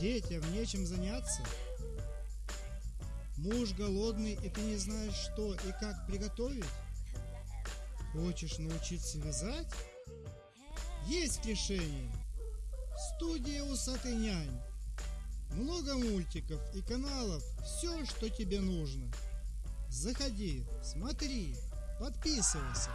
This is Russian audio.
Детям нечем заняться? Муж голодный, и ты не знаешь, что и как приготовить? Хочешь научиться вязать? Есть решение. Студия «Усатый нянь». Много мультиков и каналов, все, что тебе нужно. Заходи, смотри, подписывайся.